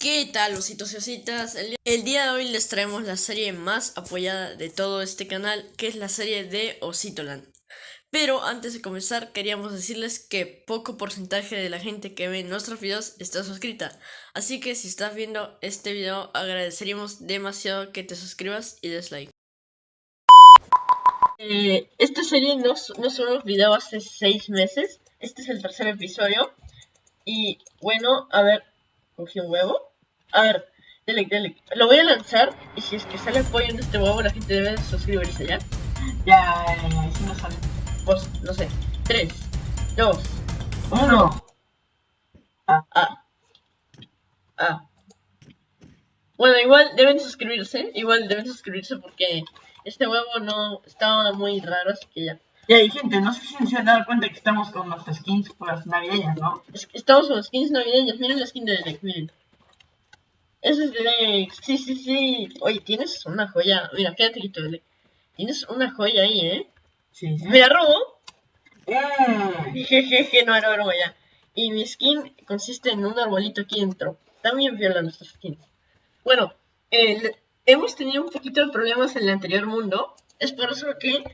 ¿Qué tal, ositos y ositas? El, día de hoy les traemos la serie más apoyada de todo este canal, que es la serie de Ositoland. Pero antes de comenzar, queríamos decirles que poco porcentaje de la gente que ve nuestros videos está suscrita. Así que si estás viendo este video, agradeceríamos demasiado que te suscribas y des like. Eh, esta serie no, no solo video hace 6 meses, este es el tercer episodio. Y bueno, a ver, cogí un huevo. A ver, dele, dele. Lo voy a lanzar y si es que sale pollo en este huevo, la gente debe suscribirse, ¿ya? Ya, ya, ya, si no sale. Pues, no sé. 3, 2, Uno. Ah, ah. Ah. Bueno, igual deben suscribirse. Igual deben suscribirse porque este huevo no estaba muy raro, así que ya. Y gente, no sé si se han dado cuenta que estamos con nuestras skins por las navideñas, ¿no? Estamos con skins navideñas. Miren la skin de Derek, miren. Ese es Derek. Sí, sí, sí. Oye, tienes una joya. Mira, quédate quieto. Tienes una joya ahí, ¿eh? Sí, sí. ¿Me la robo? Jejeje, no era broma ya. Y mi skin consiste en un arbolito aquí dentro. También viola nuestras skins. Bueno, hemos tenido un poquito de problemas en el anterior mundo. Es por eso que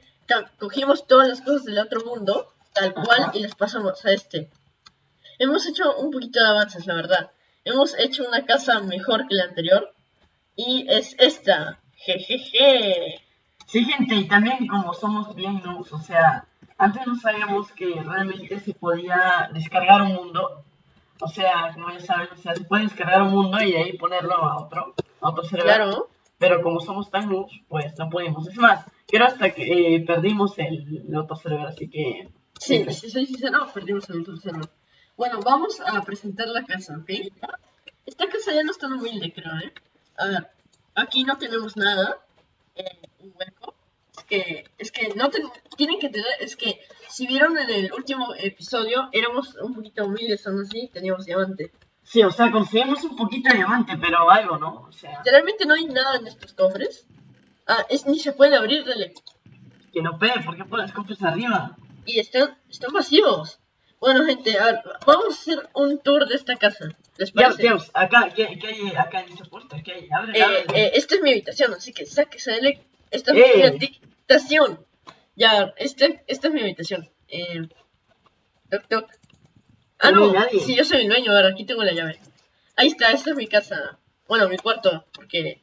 cogimos todas las cosas del otro mundo, tal cual, Ajá. y las pasamos a este. Hemos hecho un poquito de avances, la verdad. Hemos hecho una casa mejor que la anterior. Y es esta. Jejeje. Sí, gente, y también como somos bien noobs, o sea, antes no sabíamos que realmente se podía descargar un mundo. O sea, como ya saben, o sea, se puede descargar un mundo y de ahí ponerlo a otro, a otro server. Claro. Pero como somos tan noobs, pues no pudimos. Es más, creo hasta que eh, perdimos el, el otro server, así que... Sí, si soy sincero, perdimos el otro server. Bueno, vamos a presentar la casa, ¿ok? Esta casa ya no es tan humilde, creo, ¿eh? A ver, aquí no tenemos nada. eh, un hueco. Es que, es que no ten- tienen que tener, es que si vieron en el último episodio, éramos un poquito humildes, aún así, teníamos diamante. Sí, o sea, conseguimos un poquito de diamante, pero algo, ¿no? O sea, Literalmente no hay nada en estos cofres. Ah, es, ni se puede abrir, dale. que no pegue, ¿por qué pones cofres arriba? Y están, están vacíos. Bueno, gente, a ver, vamos a hacer un tour de esta casa. ¿Les Ya, parece? Dios, acá, ¿qué, qué hay acá en esa puerta? ¿Qué hay? Abre, Eh, abre. eh, esta es mi habitación, así que sáquese de Esta es Eh. mi habitación. Ya, este, esta es mi habitación. Eh, toc, toc. Ah, No no, nadie. sí, yo soy el dueño, a ver, aquí tengo la llave. Ahí está, esta es mi casa. Bueno, mi cuarto, porque...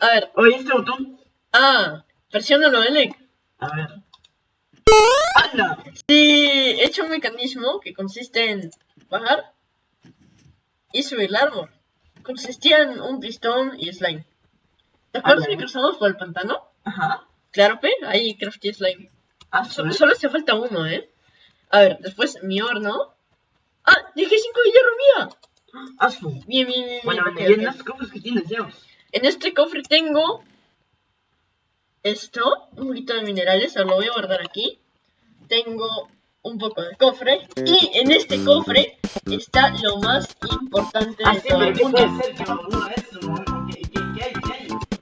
A ver, Oye, este botón. ah, presiónalo, Elec. A ver. ¡Anda! Sí, he hecho un mecanismo que consiste en bajar y subir el árbol. Consistía en un pistón y slime. ¿Te acuerdas que cruzamos por el pantano? Ajá. Claro, pe, ahí crafté slime. Ah, Solo, solo hace falta uno, ¿eh? A ver, después mi horno. ¡Ah! ¡Dejé 5 de hierro mía! Ah, su. Bien, bien, bien. Bueno, bien, las cofres que tienes. En este cofre tengo esto, un poquito de minerales, ahora lo voy a guardar aquí. Tengo un poco de cofre. Y en este cofre está lo más importante de todo el ¿qué mundo. no?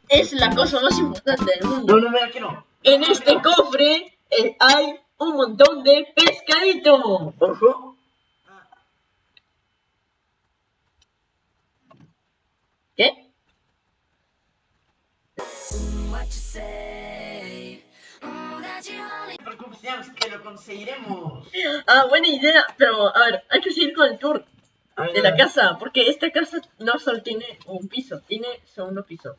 Es la cosa más importante del mundo. No, no, mira, que no. En este cofre eh, hay un montón de pescadito. Ojo. ¿Qué? Que lo conseguiremos. Ah, buena idea. Pero, a ver, hay que seguir con el tour. A ver, de a la casa, porque esta casa no solo tiene un piso, tiene segundo piso.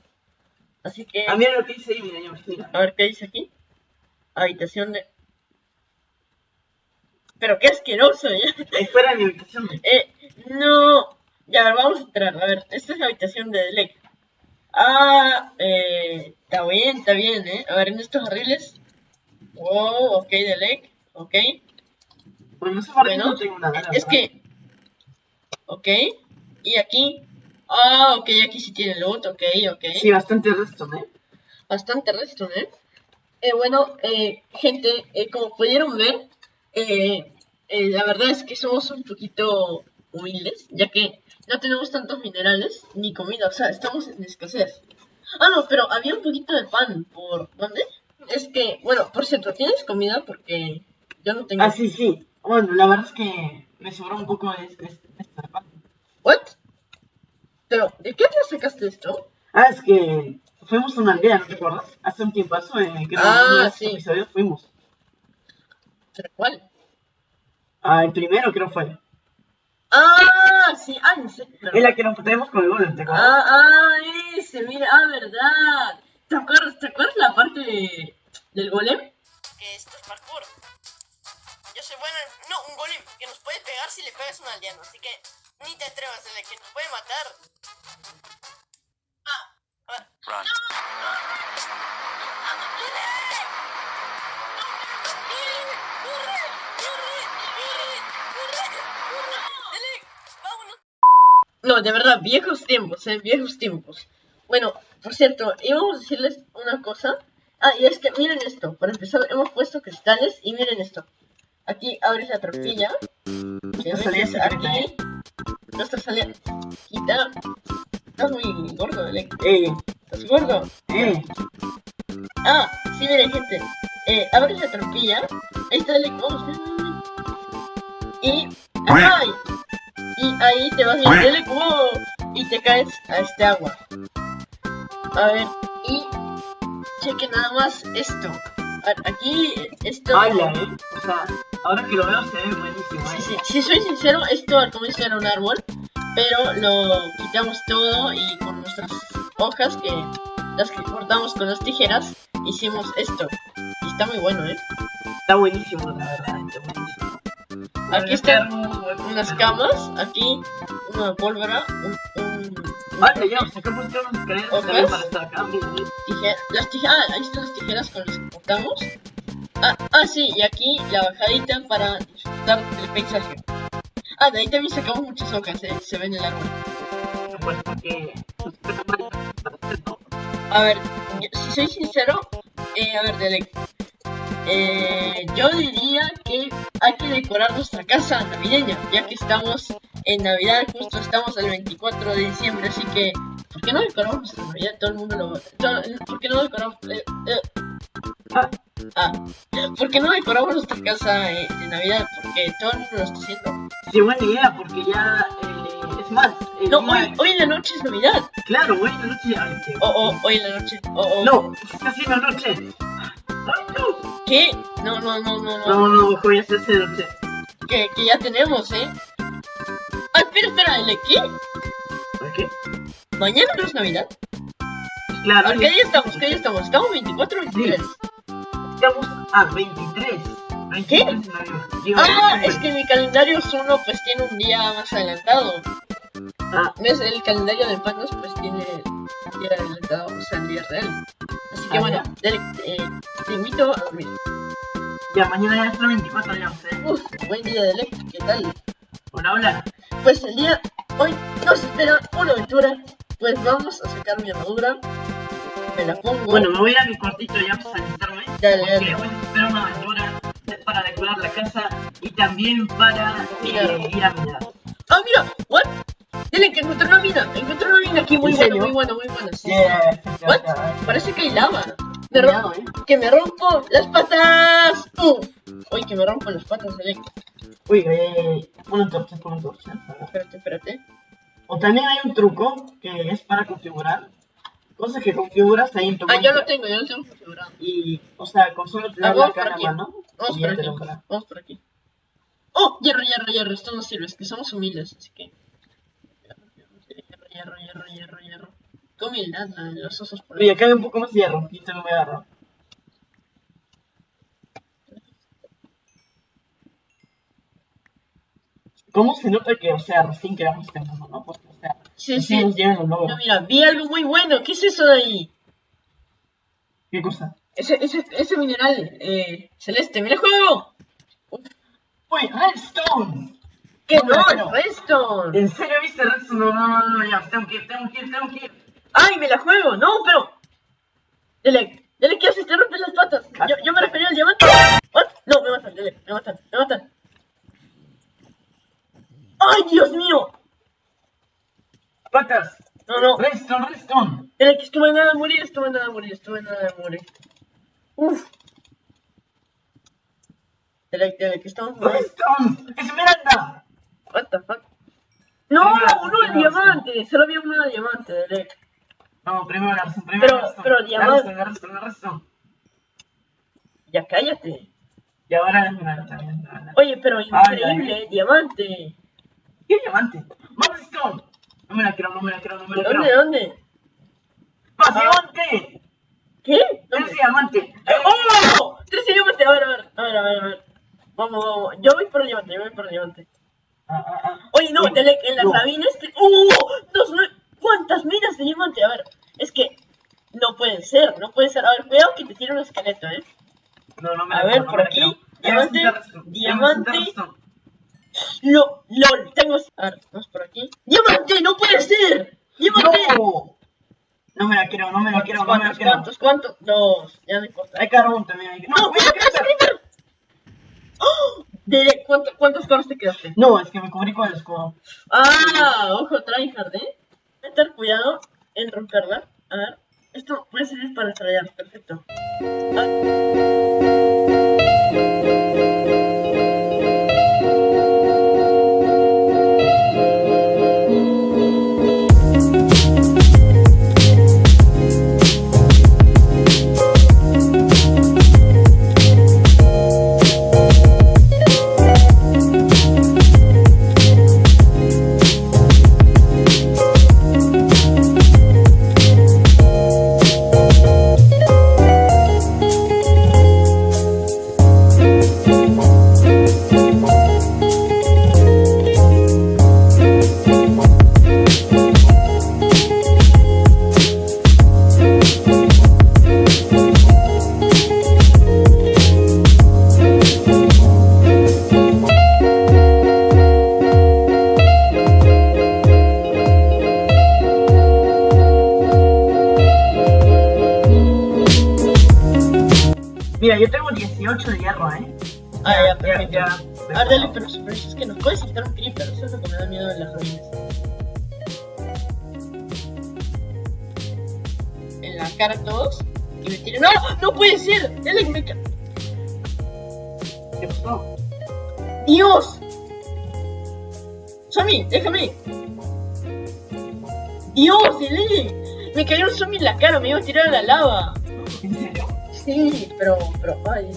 Así que, Ah, mira lo que dice ahí, mira, Dios, mira. a ver qué dice aquí. Habitación de. Pero qué asqueroso, ¿ya? Ahí fuera de mi habitación. Eh, no. Ya, a ver, vamos a entrar. A ver, esta es la habitación de Delec. Ah, eh, está bien, está bien, ¿eh? A ver, en estos barriles. Wow, ok, Delec, ok. Bueno, no sé Bueno, no tengo nada. Es verdad. que. Ok. Y aquí. Ah, ok, aquí sí tiene loot, ok, ok. Sí, bastante resto, ¿eh? Bastante resto, ¿eh? Eh, bueno, eh, gente, eh, como pudieron ver, eh, eh, la verdad es que somos un poquito humildes, ya que no tenemos tantos minerales ni comida, o sea, estamos en escasez. Ah, no, pero había un poquito de pan, ¿por dónde? Es que, bueno, por cierto, ¿tienes comida? Porque yo no tengo... Ah, sí, sí. Bueno, la verdad es que me sobró un poco de, de, de esta parte. ¿What? Pero, ¿de qué te sacaste esto? Ah, es que fuimos a una aldea, ¿no te acuerdas? Hace un tiempo, en que Ah, de sí. episodios fuimos. ¿Pero cuál? Ah, el primero creo fue. Ah, sí, ah, en serio. En la que nos tenemos con el golem, ¿te acuerdas? Ah, ah, ese, mira, ah, verdad. ¿Te acuerdas, ¿te acuerdas la parte de- del golem? que esto es parkour. Yo soy bueno en... No, un golem que nos puede pegar si le pegas a un aldeano. Así que ni te atrevas, de que nos puede matar. Ah, ah. ¡Corre! ¡Corre! ¡Corre! ¡Corre! ¡Corre! ¡Dele! ¡Vámonos! No, de verdad, viejos tiempos, eh, viejos tiempos. Bueno, por cierto, íbamos a decirles una cosa. Ah, y es que miren esto. Para empezar, hemos puesto cristales y miren esto. Aquí abres la tortilla. Salida metes aquí. Nuestra salida. Quita. Estás muy gordo, Alec. Eh, Estás gordo. eh. Ah, sí, miren, gente. Eh, abres la tortilla. Ahí está el vamos. Y. ¡Ay! Y ahí te vas dale como. Y te caes a este agua. A ver, y. Cheque nada más esto. A ver, aquí, esto. Habla, eh. O sea, ahora que lo veo se ve buenísimo, Sí, eh. sí, si soy sincero, esto al comienzo era un árbol, pero lo quitamos todo y con nuestras hojas que las que cortamos con las tijeras hicimos esto. Y está muy bueno, ¿eh? Está buenísimo, la verdad. Está buenísimo. Aquí están unas camas, aquí una pólvora, un, un Vale, ya, pusieron unas para estar acá. tijera, las tijeras, ah, ahí están las tijeras con las que cortamos. Ah, ah, sí, y aquí la bajadita para disfrutar del paisaje. Ah, de ahí también sacamos muchas hojas, ¿eh? Se ve en el árbol. Pues porque... A ver, si soy sincero, eh, a ver, Delec, eh, yo diría que hay que decorar nuestra casa navideña, ya que estamos en Navidad, justo estamos el 24 de diciembre, así que, ¿por qué no decoramos nuestra Navidad? Todo el mundo lo... todo- ¿Por qué no decoramos... eh, eh, Ah, ah, ¿por qué no decoramos nuestra casa eh, de Navidad? Porque todo el mundo lo está haciendo. sí, buena idea, porque ya... Eh, es más... el No, día- hoy, hoy en la noche es Navidad. Claro, hoy en la noche... Ay, qué- O, o, hoy en la noche. O, o, No, está haciendo noche. Ay, no. ¿Qué? No, no, no, no, no. No, no, ojo, ya se hace que, que ya tenemos, ¿eh? Ah, espera, espera, ¿el qué? ¿Por qué? ¿Mañana no es Navidad? Claro, ¿A qué día estamos? ¿Qué día estamos? ¿Estamos 24 o 23? estamos a 23. 23 ¿Qué? Ah, 23. es que mi calendario Zuno pues tiene un día más adelantado. Ah, ¿Ves? El calendario de Panos pues tiene un día adelantado, o sea, el día real. Así que Ah, bueno. Derek, eh, te invito a dormir. ya, mañana ya es el 24, ya sé. Uf, buen día de Derek, ¿qué tal? Hola, hola. Pues el día hoy nos espera una aventura. Pues vamos a sacar mi armadura. Me la pongo. Bueno, me voy a mi cuartito ya para alistarme. Dale, porque dale. hoy nos espera una aventura para decorar la casa y también para Mira. eh, ir a mirar. Ah, mira, what? Dile que encontré una mina, encontré una mina aquí muy ¿En buena, muy buena, muy buena. Sí. Yeah, What? Parece que hay lava. Me Cuidado, eh. que me rompo las patas. Uy, que me rompo las patas, Dele. Uy, eh, una torcha, pon una torcha. Espérate, espérate. O también hay un truco que es para configurar. Cosas que configuras ahí en tu Ah, yo lo tengo, yo lo tengo configurado. Y, o sea, con solo tener Ah, la cara a mano. Vamos y por ya te aquí, lo vamos por aquí. Oh, hierro, hierro, hierro, esto no sirve, es que somos humildes, así que... Hierro, hierro, hierro, hierro. Qué humildad la de los osos por Oye, acá hay un poco más de hierro. Y te lo voy a agarrar. ¿Cómo se nota que, o sea, recién creamos este mundo, no? Porque, o sea, Sí, sí. nos llegan los No, logros. mira, vi algo muy bueno. ¿Qué es eso de ahí? ¿Qué cosa? Ese, ese, ese mineral eh, celeste. ¡Mira el juego! ¡Uy, Redstone! ¡Que No, no! ¡Redstone! ¿En serio viste Redstone? No, no, no, no, ya, tengo que ir, tengo que ir, tengo que ir. ¡Ay, me la juego! ¡No, pero! Dele, dele, ¿qué haces? Te rompes las patas. Yo, yo me refería al diamante. ¿What? No, me matan, dele, me matan, me matan. ¡Ay, Dios mío! Patas, No, no. Redstone, Redstone. Dele, que estuve nada de morir, estuve nada de morir, estuve nada de morir. Uf. Dele, dele, que estamos... Redstone, Esmeralda. What the fuck? No, Primero, uno de diamante. Solo había uno de diamante, Derek. No, primero la razón, primero Pero- la razón. pero diamante- razón, la razón, la razón. Ya cállate. Y ahora es una Oye, pero Ay, increíble, diamante. ¿Qué diamante? ¡Más Stone! No me la creo, no me la creo, no me ¿De la dónde? ¿De creo. dónde? ¡Más diamante! ¿Qué? ¡Tres ¿Dónde? diamante! ¡Oh! Tres diamantes. A ver, a ver, a ver, a ver, a ver. Vamos, vamos. Yo voy por el diamante, yo voy por el diamante. Oye, no, Delec, en las no. sabinas. te- ¡Oh! Dos, nue- ¿Cuántas minas de diamante? A ver, es que no pueden ser, no pueden ser. A ver, cuidado que te tire un esqueleto, ¿eh? No, no me A ver, no por aquí, diamante, Diamante. Lo, LOL, tengo. A ver, vamos por aquí. ¡Diamante! ¡No puede ser! ¡Diamante! ¡No! No me la creo, no me la creo, no me la ¿Cuántos, creo. cuántos, cuántos? Dos, ya no importa. Hay carbón también. Hay... ¡No, cuidado, cuidado, creeper! ¡Oh! Delec, ¿cuánto- ¿cuántos cuadros te quedaste? No, es que me cubrí con el escudo. Ah, ojo, tryhard, ¿eh? Tener cuidado en romperla. A ver, esto puede servir para estrellar, perfecto. Ah. ¡Dios! ¡Zombie! ¡Déjame! ¡Dios, Delec! Me cayó un zombie en la cara, me iba a tirar a la lava. ¿En serio? Sí, pero, pero, ay,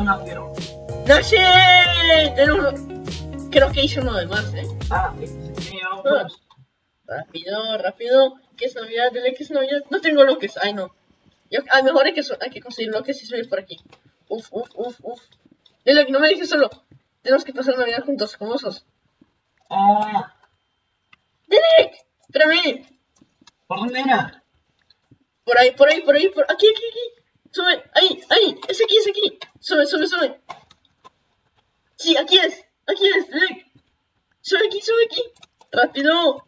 Mío. Me. ¡No sé! Tenemos... Creo que hice uno de más, ¿eh? Ah, se me llevaba huevos. Rápido, rápido. ¿Qué es Navidad? Dile que es Navidad. No tengo bloques. Ay, no. Yo, ah, mejor hay que, hay que conseguir bloques y subir por aquí. Uf, uf, uf, uf. Dile que no me dejes solo. Tenemos que pasar Navidad juntos, como osos. Ah, ¡Derek! ¡Espérame! ¿por dónde era? Por ahí, por ahí, por ahí, por aquí, aquí, aquí. Sube, ahí, ahí, es aquí, es aquí. Sube, sube, sube. Sí, aquí es, aquí es, Derek. Sube aquí, sube aquí. Rápido.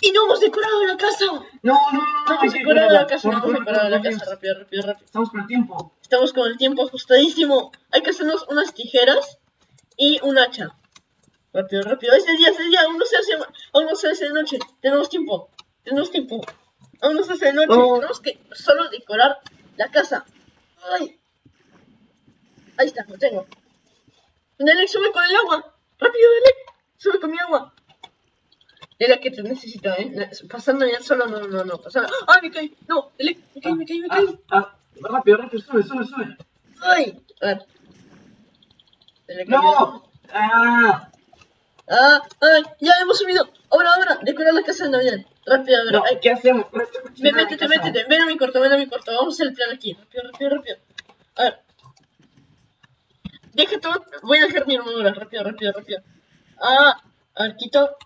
Y no hemos decorado la casa. No, no, no, No no. hemos decorado la casa, no hemos decorado la casa. Rápido, rápido, rápido. Estamos por el tiempo. Estamos con el tiempo ajustadísimo. Hay que hacernos unas tijeras y un hacha. Rápido, rápido. Es de día, es de día. Aún no se hace, aún no se hace de noche. Tenemos tiempo. Tenemos tiempo. Aún no se hace de noche. No. Tenemos que solo decorar la casa. Ay. Ahí está, lo tengo. Delec, sube con el agua. Rápido, Delec. Sube con mi agua. Delec, que te necesito, eh. Pasando ya solo, no, no, no. Pasando. ¡Ay, me caí! No, Delec, me caí, me caí, me Ah, caí. ah, rápido, rápido, sube, sube, sube. ¡Ay! A ver. Delec. ¡No! ¡Ah! Ah, ay, ya hemos subido. Ahora, ahora, decorar la casa de Navidad. Rápido, a. No, ay, ¿qué hacemos? Ven, métete, métete. Ven a mi cuarto, ven a mi cuarto. Vamos a hacer el plan aquí. Rápido, rápido, rápido. A ver. Deja todo. Voy a dejar mi armadura. Rápido, rápido, rápido. Ah, a ver, quito.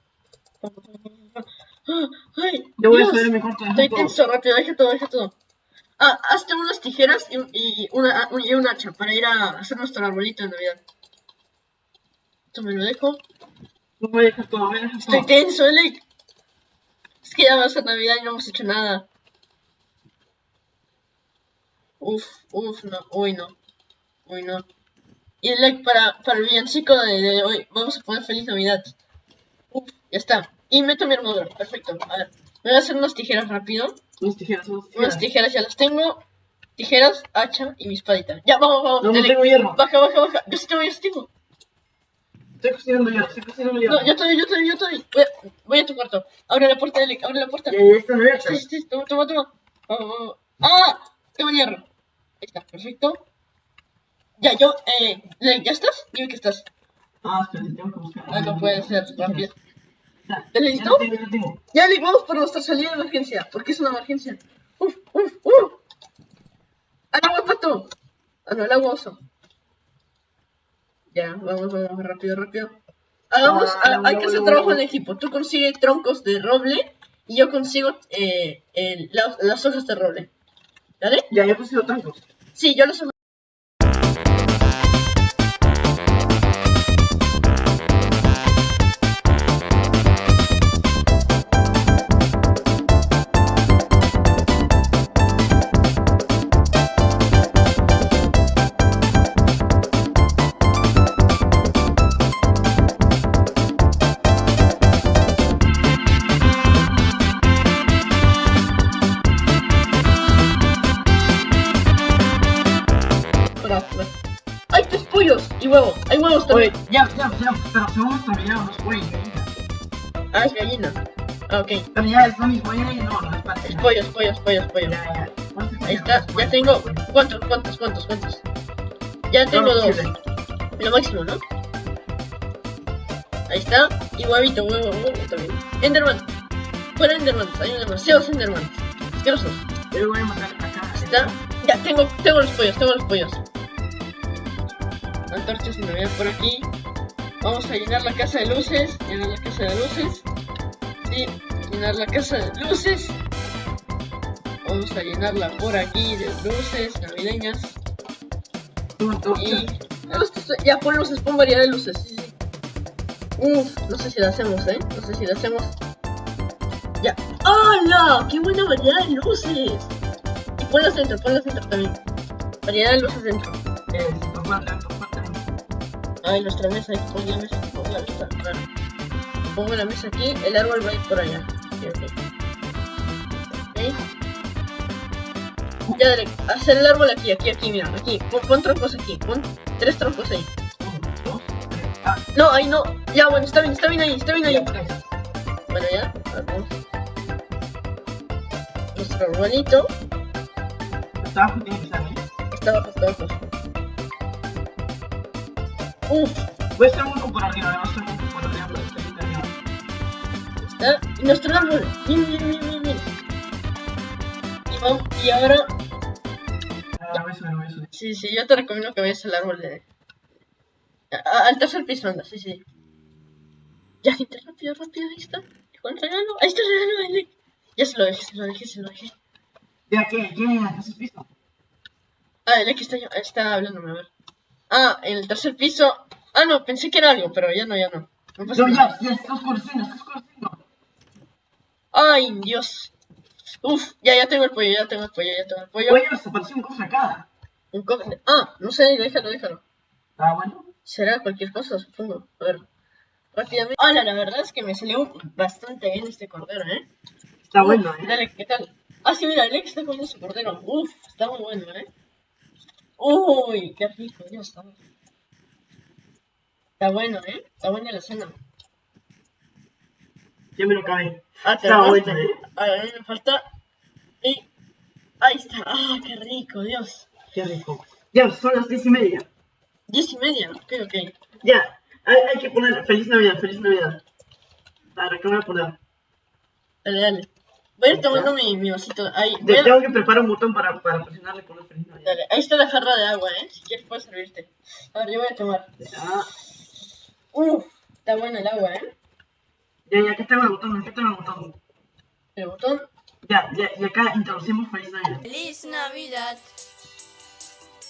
Ah, Ay, Yo voy a Dios. subir mi cuarto Estoy tenso, rápido, deja todo, deja todo. Ah, hazte unas tijeras y, y una, y un hacha para ir a hacer nuestro arbolito de Navidad. Esto me lo dejo. No me dejas todo, me dejas Estoy todo. tenso, Elec. Es que ya va a ser Navidad y no hemos hecho nada. Uf, uf, no, uy no. Uy no. Y Elec, para, para el villancico de, de hoy, vamos a poner Feliz Navidad. Uf, ya está. Y meto mi armadura, perfecto. A ver, me voy a hacer unas tijeras rápido. Unas tijeras, unas Unas tijeras. tijeras ya las tengo. Tijeras, hacha y mi espadita. Ya, vamos, vamos. No, no tengo hierro. Baja, baja, baja. Yo sí tengo, yo sí tengo. Estoy cocinando hierro, estoy cocinando hierro. No, yo estoy, yo estoy, yo estoy. Voy a, voy a tu cuarto. Abre la puerta, Elec, abre la puerta. Ya, ya están abiertas. Sí, sí, sí, toma, toma, toma. Vamos, vamos. ¡Ah! Tengo hierro. Ahí está, perfecto. Ya, yo, eh, ¿ya estás? Dime que estás. Ah, espérate, tengo que buscar. Ah, no puede ser, rápido. Ya, ¿Ya ya listo? ya. Ya, Ley, vamos por nuestra salida de emergencia. Porque es una emergencia. Uf, uf, uf. Al agua, pato. Ah, no, el agua oso. Ya, vamos, vamos, rápido, rápido. Hagamos, Ah, ha- hay que hacer trabajo en equipo. Tú consigues troncos de roble y yo consigo eh, el- la- las hojas de roble. ¿Dale? Ya, puse los tancos. Sí, yo los ¡Hay pero se vamos a terminar los pollos, gallina. Ah, es gallina. Ah, ok. Pero ya es lo mismo, ya, no, no es parte. Es pollo, es pollo, es pollo, es pollo. Ya, ya. ¿Cuántos Ahí está. Ya tengo. ¿Cuántos, cuántos, cuántos, cuántos? Ya tengo dos. Lo máximo, ¿no? Ahí está. Y huevito, huevo, huevo también. Enderman. Fuera Enderman. Hay demasiados Enderman. Asquerosos. Yo voy a matar acá. ¿Está? Ya, tengo, tengo los pollos, tengo los pollos. Antorchas de Navidad por aquí. Vamos a llenar la casa de luces. Llenar la casa de luces. Sí, llenar la casa de luces. Vamos a llenarla por aquí de luces navideñas. Y. Ya pon luces, pon variedad de luces. Sí, sí. Uf, no sé si la hacemos, ¿eh? No sé si la hacemos. Ya. ¡Hala! ¡Qué buena variedad de luces! Y ponlas dentro, ponlas dentro también. Variedad de luces dentro. Eh, no Ay, nuestra mesa, ahí pon la mesa, pon la mesa, claro. Pongo la mesa aquí, el árbol va a ir por allá. Ok, ok. Ok. Ya, Derek, hacer el árbol aquí, aquí, aquí, mira, aquí. Pon, pon troncos aquí, pon tres troncos ahí. Uno, dos, tres. Ah, No, ahí no. Ya, bueno, está bien, está bien ahí, está bien ahí. Bueno, ya, vamos. Nuestro arbolito Hasta abajo tiene que estar, ¿eh? está abajo, está abajo. Uf, Voy a hacer un hueco por arriba, voy a hacer un hueco por arriba, pero estoy bien arriba. está. Y nuestro árbol. Bien, bien, bien, bien, bien. Y, ahora Ah, voy a subir, voy a subir. Sí, sí, yo te recomiendo que vayas al árbol de... a- a- al tercer piso, anda, sí, sí. Ya, gente, rápido, rápido, ahí está. Con el regalo, ahí está el regalo de Nick. Ya se lo dejé, se lo dejé, se lo dejé. Ya, ¿qué? ¿Quién en el piso? Ah, el Nick está, está hablándome, a ver. Ah, en el tercer piso... Ah, no, pensé que era algo, pero ya no, ya no. No pasa No, nada. ya, ya, está oscureciendo, está oscureciendo. Ay, Dios. Uf, ya, ya tengo el pollo, ya tengo el pollo, ya tengo el pollo. Oye, nos apareció un cofre acá. Un cofre. Ah, no sé, déjalo, déjalo. Ah, bueno. Será cualquier cosa, supongo. A ver. Rápidamente. Hola, la verdad es que me salió bastante bien este cordero, ¿eh? Está Uf, bueno, ¿eh? Dale, ¿qué tal? Ah, sí, mira, Alex está comiendo su cordero. Uf, está muy bueno, ¿eh? Uy, qué rico, Dios, está bueno. Está bueno, ¿eh? Está buena la cena. Ya me lo acabé. Ah, te Está bueno. ¿eh? A ver, me falta. Y. Ahí está. Ah, qué rico, Dios. Qué rico. Ya, son las diez y media. Diez y media. Ok, ok. Ya, hay, hay que poner Feliz Navidad, Feliz Navidad. A ver, ¿qué voy a poner? Dale, dale. Voy a ir tomando mi, mi vasito. Ahí. De- a- tengo que preparar un botón para, para presionarle con Feliz Navidad. Dale, ahí está la jarra de agua, ¿eh? Si quieres puedes servirte. A ver, yo voy a tomar. Ya, Uf, está buena el agua, ¿eh? ya, ya, ¿qué tengo el botón? ¿Qué tengo el botón? El botón. Ya, ya, y acá introducimos Feliz Navidad. Feliz Navidad.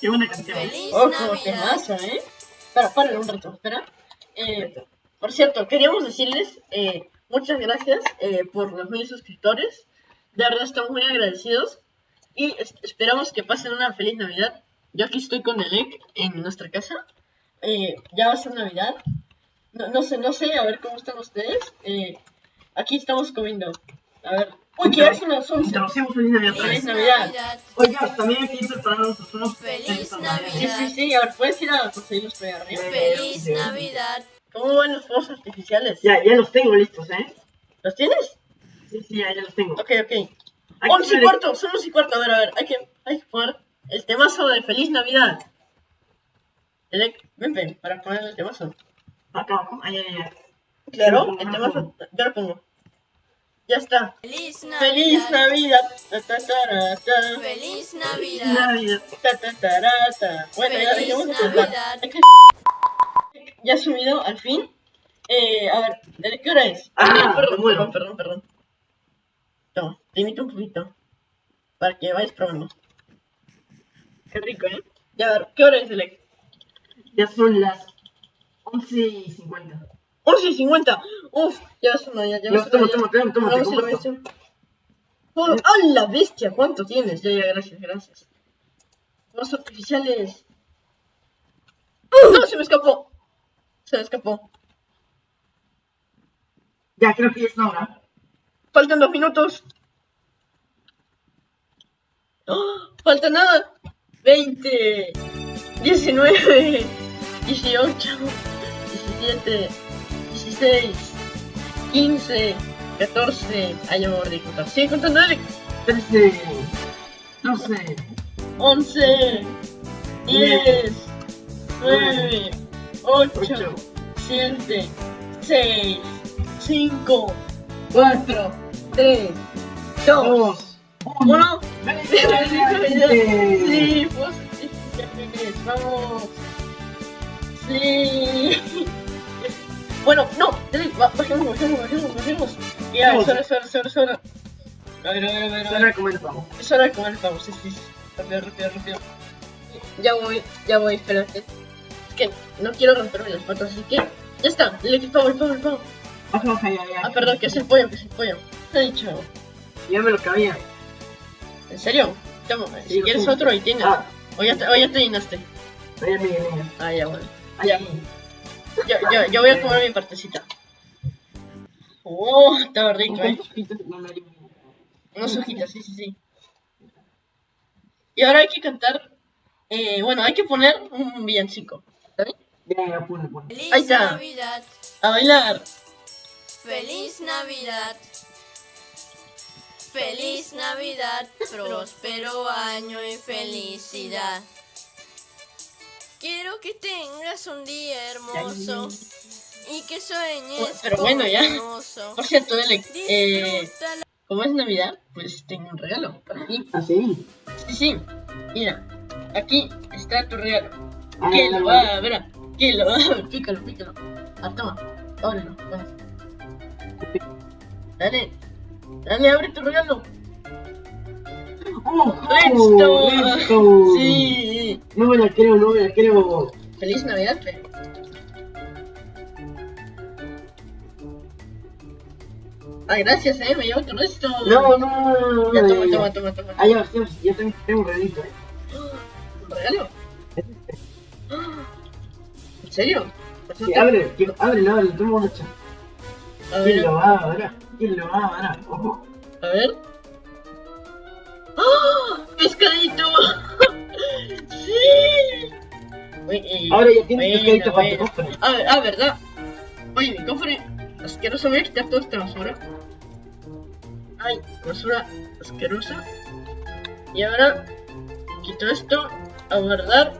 Qué buena canción. Feliz Oh, como Navidad. temazo, ¿eh? Espera, párale un rato, espera. Eh, por cierto, queríamos decirles eh, muchas gracias eh, por los mil suscriptores. De verdad estamos muy agradecidos. Y es- esperamos que pasen una feliz Navidad. Yo aquí estoy con Elec en nuestra casa. Eh, ya va a ser Navidad. No, no sé, no sé, a ver cómo están ustedes. Eh, aquí estamos comiendo. A ver. Uy, que ya son las 11. Introducimos Feliz Navidad Feliz. Navidad. Oye, también aquí preparamos unos Feliz Sí, Navidad. sí, sí. A ver, ¿puedes ir a conseguirlos por ahí arriba? Feliz Navidad. ¿Cómo van los fuegos artificiales? Ya, ya los tengo listos, ¿eh? ¿Los tienes? Sí, sí, ya, ya los tengo. Ok, ok. Aquí 11 y cuarto, son 11 y cuarto. A ver, a ver, hay que, hay que poner el temazo de Feliz Navidad. Elec, ven, ven, para poner el temazo. Acá abajo. Ay, ay, ay. Claro, el temazo, ya lo pongo. Ya está. Feliz Feliz Navidad. Navidad. Ta, ta, tara, ta. Feliz Navidad. Navidad. Ta, ta, tara, ta. Bueno, ya Feliz dejemos de cantar. Ya ha subido al fin. Eh, a ver, ¿de qué hora es? Ah, perdón, perdón, perdón, perdón. Toma, te imito un poquito. Para que vayas probando. Qué rico, ¿eh? Ya, a ver, ¿qué hora es, Elec? Ya son las 11 y 50. 11 y 50. Uf, ya son ya, ya No, vas a- toma, ya- toma, toma, toma, a. Oh, ¡Ah, la bestia! ¿Cuánto tienes? Ya, ya, gracias, gracias. Los artificiales. ¡No! Se me escapó. Se me escapó. Ya, creo que ya es la hora. Faltan dos minutos. ¡Oh! Falta nada. 20, 19, 18, 17, 16, 15, 14. Ay, ya me voy a contar. Sigue contando, Alex. 13, 12, 11, 10, 9, 8, 8, 7, 6, 5, 4, 3, 2, 2, 1. 1. Sí, pues, artificiales, vamos. Sí. Bueno, no, bajemos, bajemos, bajemos, bajemos. Ya, es Vamos. hora, es hora, es hora, es hora. A ver, a ver, a ver, a ver. Ahora comenzamos. Es hora de comer el pavo, sí, sí. Rápido, rápido, rápido. Ya voy, ya voy, espérate. Que no quiero romperme las patas, así que... Ya está, el el pavo, el pavo, el pavo. Ya, ya. Ah, perdón, que es el pollo, que es el pollo. Te he dicho. Ya me lo cabía. ¿En serio? Toma, si quieres sí. otro, ahí tienes. Ah, O ya te, o ya te llenaste. ahí, mira, mira. Ah, ya, bueno. Ahí. Yo, yo, yo voy a comer mi partecita. Oh, estaba rico, eh. ¿Cuántos pitos no me? Unas hojitas, sí, sí, sí. Y ahora hay que cantar. Eh, bueno, hay que poner un villancico. ¿Está bien? Ya, ya, ponle, ponle. Ahí Feliz está. Navidad. A bailar. Feliz Navidad. Feliz Navidad, próspero año y felicidad. Quiero que tengas un día hermoso y que sueñes Pero con bueno, ya. Por cierto, Dele, eh, como es Navidad, pues tengo un regalo para ti. ¿Ah, sí? Sí, sí. Mira, aquí está tu regalo. Ah, ¿Quién ya, lo va a ver? ¿Quién lo va a ver? Pícalo, pícalo. Ah, toma. Ábrelo. Dale. Dale, abre tu regalo. ¡Oh! ¡Listo! ¡Listo! Sí. No me la creo, no me la creo. Feliz Navidad, Fe. Ay, gracias, eh. Me llevo tu resto. No, no, no, no. Ya, toma, toma, toma, toma. Ah, ya, ya, ya tengo, tengo un regalito, eh. ¿Un regalo? ¿En serio? Sí, te- abre, que- ábrelo, ábrelo, toma una cha. A ¿Quién ver, lo va a ver? ¿Quién lo va a ver? Ojo. a ver. ¡Ah! ¡Pescadito! ¡Sí! Uy, Ahora ya tienes pescadito para tu cofre. Ah, ah, ¿verdad? Oye, mi cofre asqueroso. Voy a quitar toda esta basura. Ay, basura asquerosa. Y ahora quito esto a guardar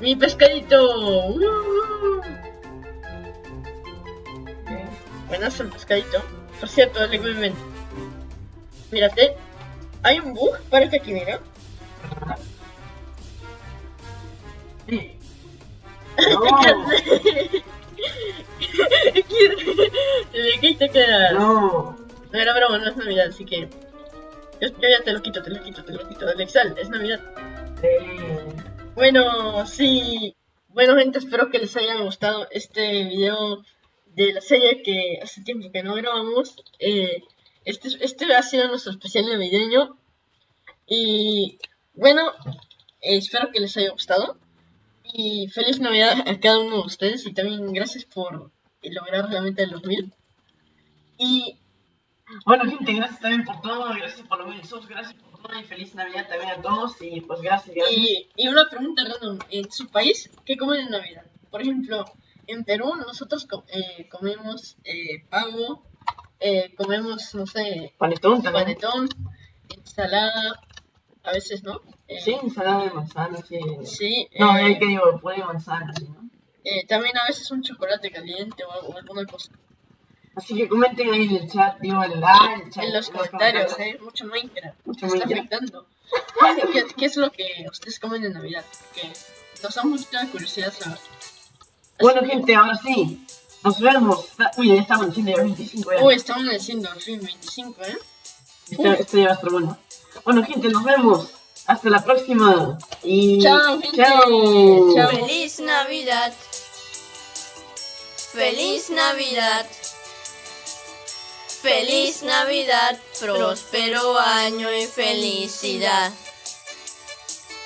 mi pescadito. ¡Uh! Buenas el pescadito. Por cierto, dale, ven. Mírate. Hay un bug para que aquí, mira. Sí. Te No, Le quita quedar. no. No era broma, no es Navidad, así que. Yo, yo ya te lo quito, te lo quito, te lo quito. Alexal, es Navidad. Eh, Bueno, sí. Bueno, gente, espero que les haya gustado este video de la serie que hace tiempo que no grabamos. Eh, este, este ha sido nuestro especial navideño. Y bueno, eh, espero que les haya gustado. Y feliz Navidad a cada uno de ustedes. Y también gracias por lograr la meta de los mil. Y Bueno, gente, gracias también por todo. Gracias por los mil subs. Gracias por todo. Y feliz Navidad también a todos. Y pues gracias, gracias. Y, y una pregunta random, en su país, ¿qué comen en Navidad? Por ejemplo, en Perú nosotros eh, comemos eh, pavo, eh, comemos, no sé, Panetón panetón, ensalada, a veces, ¿no? Eh, Sí, ensalada de manzana, sí. Sí, No, eh, eh, que digo, puré de manzana, sí, ¿no? también a veces un chocolate caliente o, algo- alguna cosa. Así que comenten ahí en el chat, digo, el like, el chat, En los comentarios, ¿eh? Mucho Minecraft. Mucho Me está afectando. ¿Qué, qué es lo que ustedes comen en Navidad? Que nos da mucha curiosidad saber. Así Bueno, que- gente, ahora sí. Nos vemos. Uy, ya estamos diciendo ya 25 ya. Uy, estamos diciendo al fin 25, ¿eh? Esto, esto ya va a estar bueno. Bueno, gente, nos vemos. Hasta la próxima. Y. Chao, gente. Chao. Chao. Feliz Navidad. Feliz Navidad. Feliz Navidad, próspero año y felicidad.